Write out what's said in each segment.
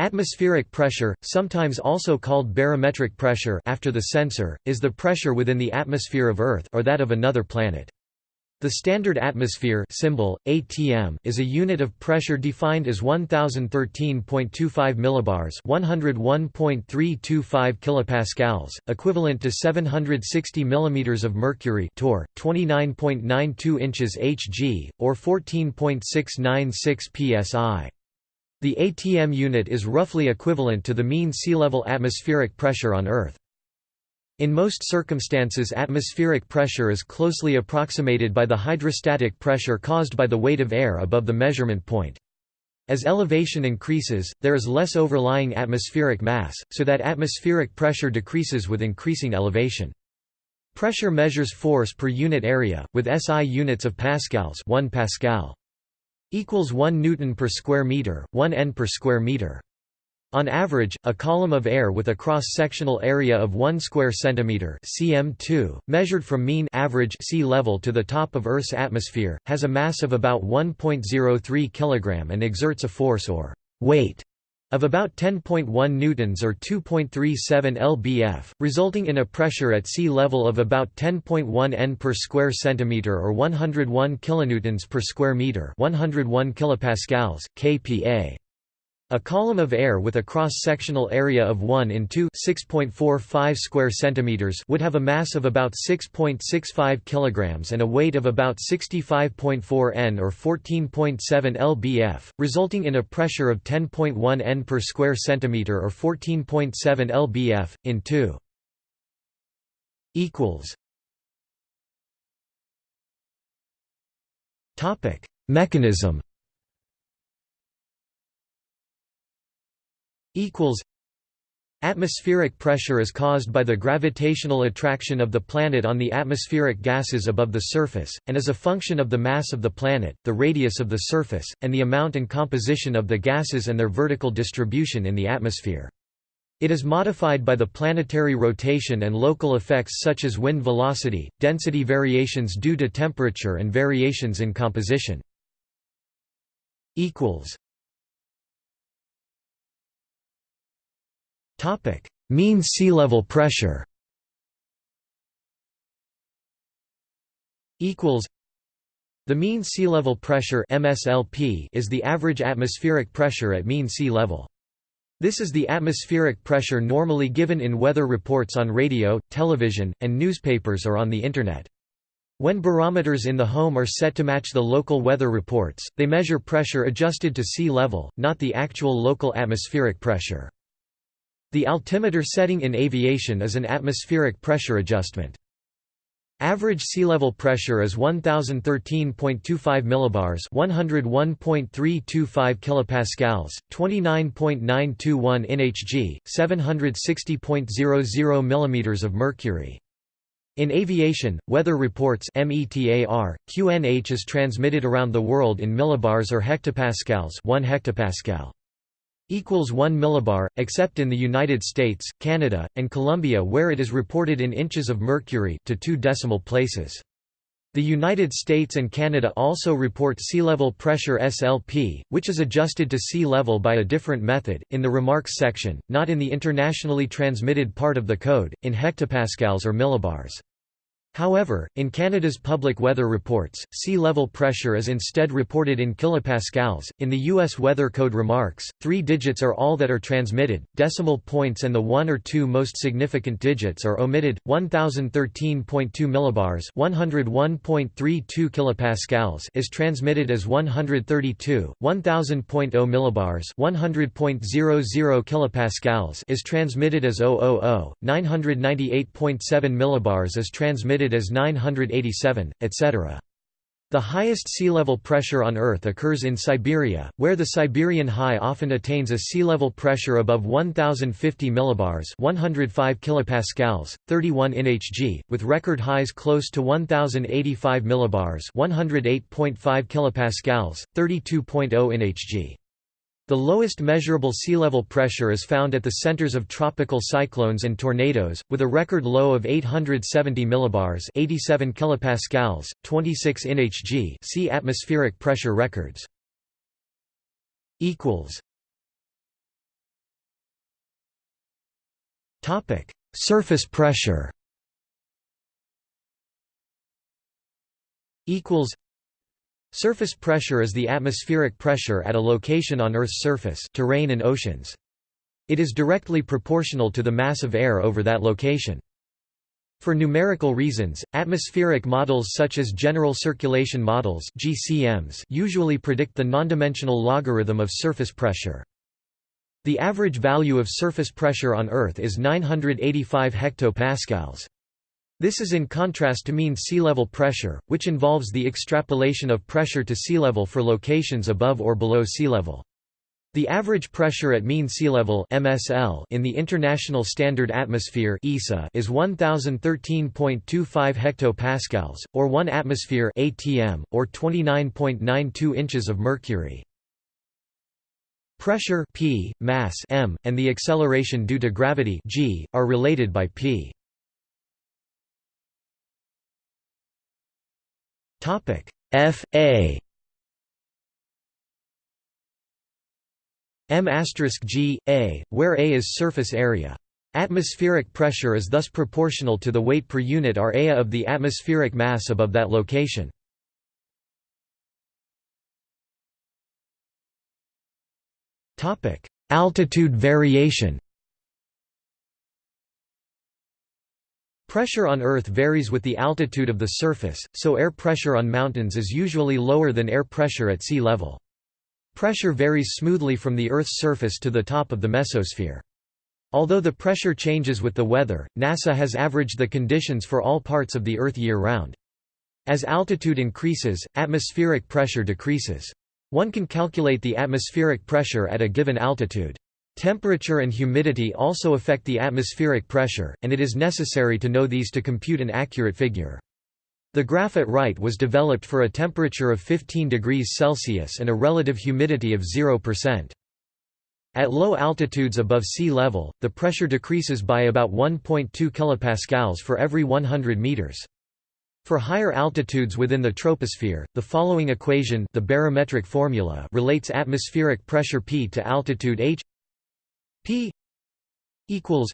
Atmospheric pressure, sometimes also called barometric pressure after the sensor, is the pressure within the atmosphere of Earth or that of another planet. The standard atmosphere symbol, ATM, is a unit of pressure defined as 1013.25 millibars, 101.325 kilopascals, equivalent to 760 mm of mercury, torr, 29.92 inches Hg, or 14.696 psi. The ATM unit is roughly equivalent to the mean sea level atmospheric pressure on Earth. In most circumstances atmospheric pressure is closely approximated by the hydrostatic pressure caused by the weight of air above the measurement point. As elevation increases, there is less overlying atmospheric mass, so that atmospheric pressure decreases with increasing elevation. Pressure measures force per unit area, with SI units of pascals 1 pascal equals 1 newton per square meter, 1 n per square meter. On average, a column of air with a cross-sectional area of 1 square centimeter (cm2), measured from mean average sea level to the top of Earth's atmosphere, has a mass of about 1.03 kg and exerts a force or weight of about 10.1 newtons or 2.37 lbf, resulting in a pressure at sea level of about 10.1 n per square centimeter or 101 kilonewtons per square meter, 101 kilopascals, kPa. A column of air with a cross-sectional area of 1 in 2 6.45 square centimeters would have a mass of about 6.65 kilograms and a weight of about 65.4 n or 14.7 lbf, resulting in a pressure of 10.1 n per square centimeter or 14.7 lbf in 2 equals. Topic: Mechanism equals Atmospheric pressure is caused by the gravitational attraction of the planet on the atmospheric gases above the surface, and is a function of the mass of the planet, the radius of the surface, and the amount and composition of the gases and their vertical distribution in the atmosphere. It is modified by the planetary rotation and local effects such as wind velocity, density variations due to temperature and variations in composition. Topic: Mean sea level pressure. Equals. The mean sea level pressure (MSLP) is the average atmospheric pressure at mean sea level. This is the atmospheric pressure normally given in weather reports on radio, television, and newspapers or on the Internet. When barometers in the home are set to match the local weather reports, they measure pressure adjusted to sea level, not the actual local atmospheric pressure. The altimeter setting in aviation is an atmospheric pressure adjustment. Average sea level pressure is 1013.25 millibars, 101.325 kilopascals, 29.921 nhg, 760.00 millimeters of mercury. In aviation, weather reports METAR, QNH is transmitted around the world in millibars or hectopascals, 1 hectopascal equals 1 millibar, except in the United States, Canada, and Colombia where it is reported in inches of mercury to two decimal places. The United States and Canada also report sea level pressure SLP, which is adjusted to sea level by a different method, in the remarks section, not in the internationally transmitted part of the code, in hectopascals or millibars. However, in Canada's public weather reports, sea level pressure is instead reported in kilopascals. In the U.S. Weather Code remarks, three digits are all that are transmitted, decimal points and the one or two most significant digits are omitted. 1013.2 millibars (101.32 kilopascals) is transmitted as 132. 1000.0 millibars (100.00 kilopascals) is transmitted as 000. 998.7 millibars is transmitted as 987, etc. The highest sea level pressure on Earth occurs in Siberia, where the Siberian high often attains a sea level pressure above 1050 millibars, 105 kilopascals, 31 nhg, with record highs close to 1085 millibars, 108.5 kilopascals, 32.0 nhg. The lowest measurable sea level pressure is found at the centers of tropical cyclones and tornadoes, with a record low of 870 millibars 87 kilopascals, 26 nhg see atmospheric pressure records. Topic: Surface pressure. Equals. Surface pressure is the atmospheric pressure at a location on Earth's surface, terrain and oceans. It is directly proportional to the mass of air over that location. For numerical reasons, atmospheric models such as general circulation models (GCMs) usually predict the nondimensional logarithm of surface pressure. The average value of surface pressure on Earth is 985 hectopascals. This is in contrast to mean sea level pressure, which involves the extrapolation of pressure to sea level for locations above or below sea level. The average pressure at mean sea level (MSL) in the International Standard Atmosphere (ISA) is 1013.25 hectopascals or 1 atmosphere (ATM) or 29.92 inches of mercury. Pressure p, mass m, and the acceleration due to gravity g are related by p. Topic F A m g, a, where a is surface area. Atmospheric pressure is thus proportional to the weight per unit area of the atmospheric mass above that location. Altitude variation Pressure on Earth varies with the altitude of the surface, so air pressure on mountains is usually lower than air pressure at sea level. Pressure varies smoothly from the Earth's surface to the top of the mesosphere. Although the pressure changes with the weather, NASA has averaged the conditions for all parts of the Earth year-round. As altitude increases, atmospheric pressure decreases. One can calculate the atmospheric pressure at a given altitude. Temperature and humidity also affect the atmospheric pressure, and it is necessary to know these to compute an accurate figure. The graph at right was developed for a temperature of 15 degrees Celsius and a relative humidity of 0%. At low altitudes above sea level, the pressure decreases by about 1.2 kPa for every 100 meters. For higher altitudes within the troposphere, the following equation the barometric formula relates atmospheric pressure P to altitude h P equals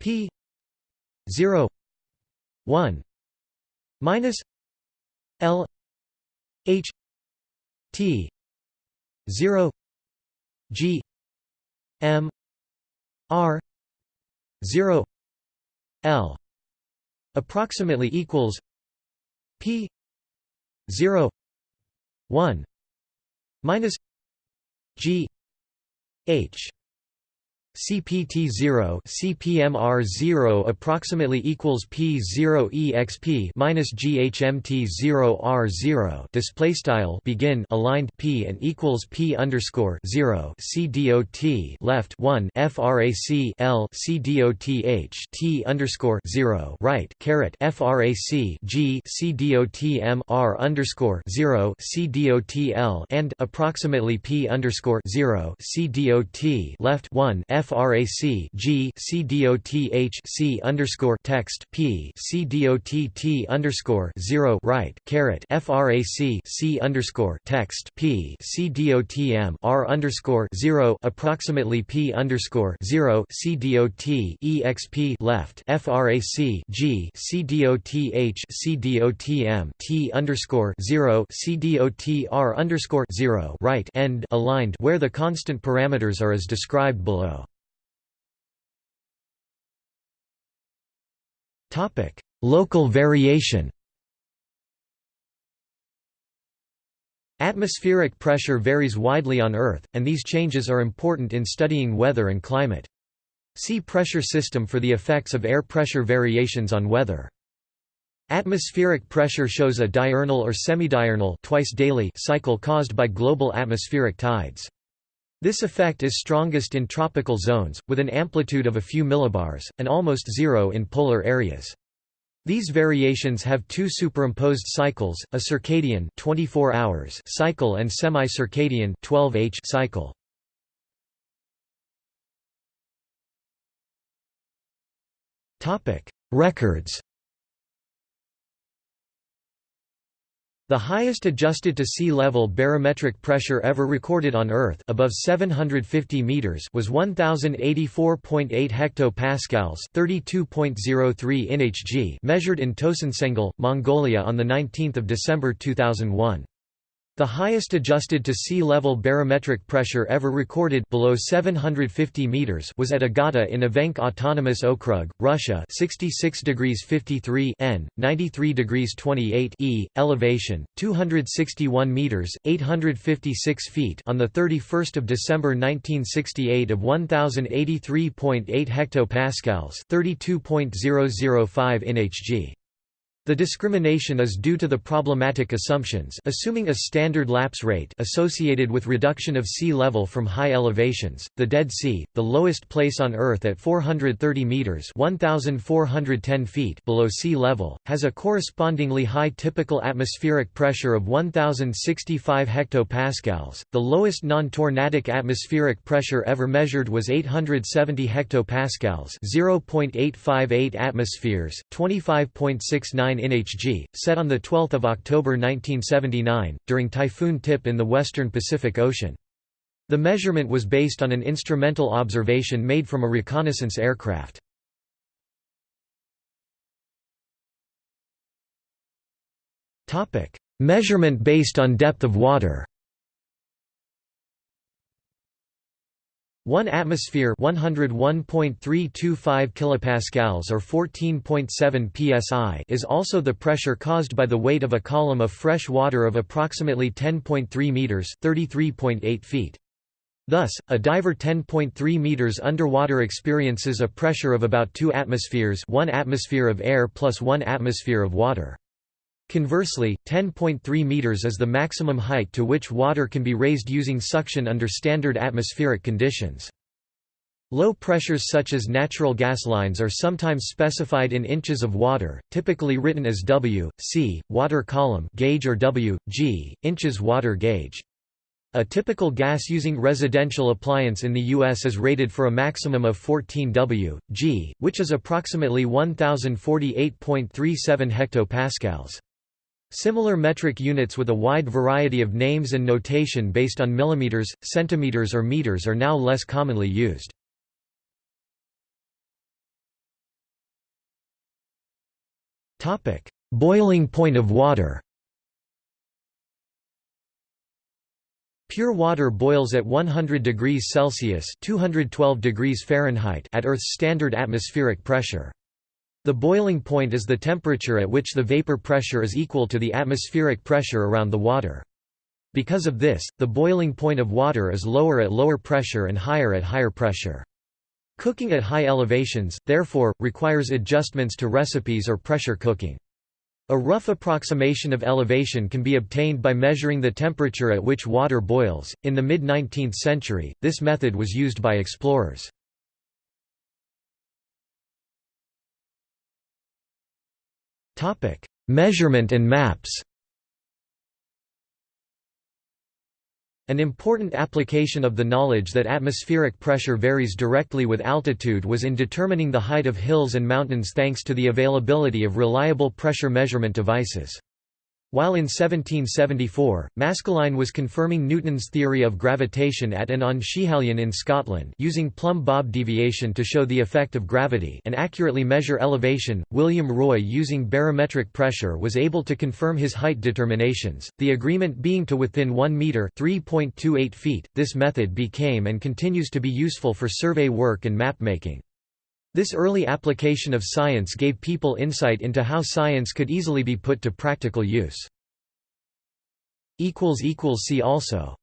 P 0 1 minus L H T zero G M R zero L approximately equals P zero one minus G H CPT0 CPMR0 approximately equals P0 exp minus GHMT0 R0 display style begin aligned P and equals P underscore 0 CDOT left 1 FRAC L CDOTH T underscore 0 right caret FRAC G CDOTM R underscore 0 CDOTL and approximately P underscore 0 CDOT left 1 F frac g c dot h c underscore text p c dot underscore zero right caret frac c underscore text p c dot m r underscore zero approximately p underscore zero c dot exp left frac g c dot h c dot underscore zero c dot r underscore zero right end aligned where the constant parameters are as described below. Local variation Atmospheric pressure varies widely on Earth, and these changes are important in studying weather and climate. See pressure system for the effects of air pressure variations on weather. Atmospheric pressure shows a diurnal or semidiurnal twice daily cycle caused by global atmospheric tides. This effect is strongest in tropical zones, with an amplitude of a few millibars, and almost zero in polar areas. These variations have two superimposed cycles, a circadian 24 hours cycle and semi-circadian 12h cycle. Topic: Records The highest adjusted to sea level barometric pressure ever recorded on Earth above 750 meters was 1084.8 hectopascals, 32.03 nhg, measured in Tosontsengel, Mongolia on the 19th of December 2001. The highest adjusted to sea level barometric pressure ever recorded below 750 meters was at Agata in Evenk Autonomous Okrug, Russia, 66 degrees 53 N, 93 degrees 28 E, elevation 261 meters, 856 feet on the 31st of December 1968 of 1083.8 hectopascals, 32.005 nhg. The discrimination is due to the problematic assumptions assuming a standard lapse rate associated with reduction of sea level from high elevations. The Dead Sea, the lowest place on Earth at 430 meters (1410 feet) below sea level, has a correspondingly high typical atmospheric pressure of 1065 hectopascals. The lowest non-tornadic atmospheric pressure ever measured was 870 hectopascals (0.858 atmospheres, 25.69 nhg, set on 12 October 1979, during Typhoon Tip in the western Pacific Ocean. The measurement was based on an instrumental observation made from a reconnaissance aircraft. Measurement based on depth of water 1 atmosphere 101.325 kilopascals or 14.7 psi is also the pressure caused by the weight of a column of fresh water of approximately 10.3 meters 33.8 feet. Thus, a diver 10.3 meters underwater experiences a pressure of about 2 atmospheres 1 atmosphere of air plus 1 atmosphere of water. Conversely, 10.3 meters is the maximum height to which water can be raised using suction under standard atmospheric conditions. Low pressures such as natural gas lines are sometimes specified in inches of water, typically written as W, C, water column gauge or W, G, inches water gauge. A typical gas-using residential appliance in the U.S. is rated for a maximum of 14 W, G, which is approximately 1048.37 hectopascals. Similar metric units with a wide variety of names and notation based on millimeters, centimeters or meters are now less commonly used. Boiling point of water Pure water boils at 100 degrees Celsius (212 degrees Fahrenheit) at Earth's standard atmospheric pressure. The boiling point is the temperature at which the vapor pressure is equal to the atmospheric pressure around the water. Because of this, the boiling point of water is lower at lower pressure and higher at higher pressure. Cooking at high elevations, therefore, requires adjustments to recipes or pressure cooking. A rough approximation of elevation can be obtained by measuring the temperature at which water boils. In the mid 19th century, this method was used by explorers. Topic: Measurement and maps. An important application of the knowledge that atmospheric pressure varies directly with altitude was in determining the height of hills and mountains thanks to the availability of reliable pressure measurement devices. While in 1774, Maskelyne was confirming Newton's theory of gravitation at and on Schiehallion in Scotland using plumb bob deviation to show the effect of gravity and accurately measure elevation, William Roy using barometric pressure was able to confirm his height determinations, the agreement being to within 1 metre (3.28 feet). This method became and continues to be useful for survey work and map making. This early application of science gave people insight into how science could easily be put to practical use. See also